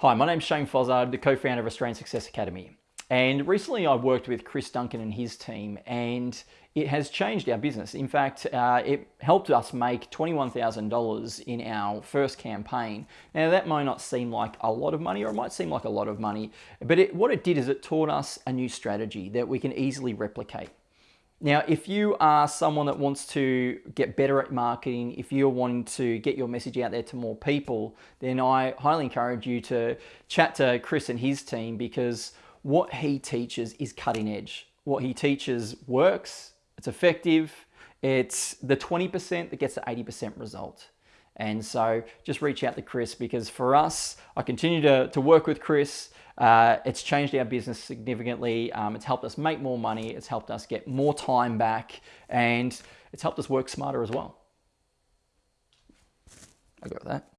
Hi, my name's Shane Fozzard, the co-founder of Australian Success Academy. And recently I worked with Chris Duncan and his team and it has changed our business. In fact, uh, it helped us make $21,000 in our first campaign. Now that might not seem like a lot of money or it might seem like a lot of money, but it, what it did is it taught us a new strategy that we can easily replicate. Now, if you are someone that wants to get better at marketing, if you're wanting to get your message out there to more people, then I highly encourage you to chat to Chris and his team because what he teaches is cutting edge. What he teaches works, it's effective, it's the 20% that gets the 80% result. And so just reach out to Chris because for us, I continue to, to work with Chris. Uh, it's changed our business significantly. Um, it's helped us make more money. It's helped us get more time back and it's helped us work smarter as well. I got that.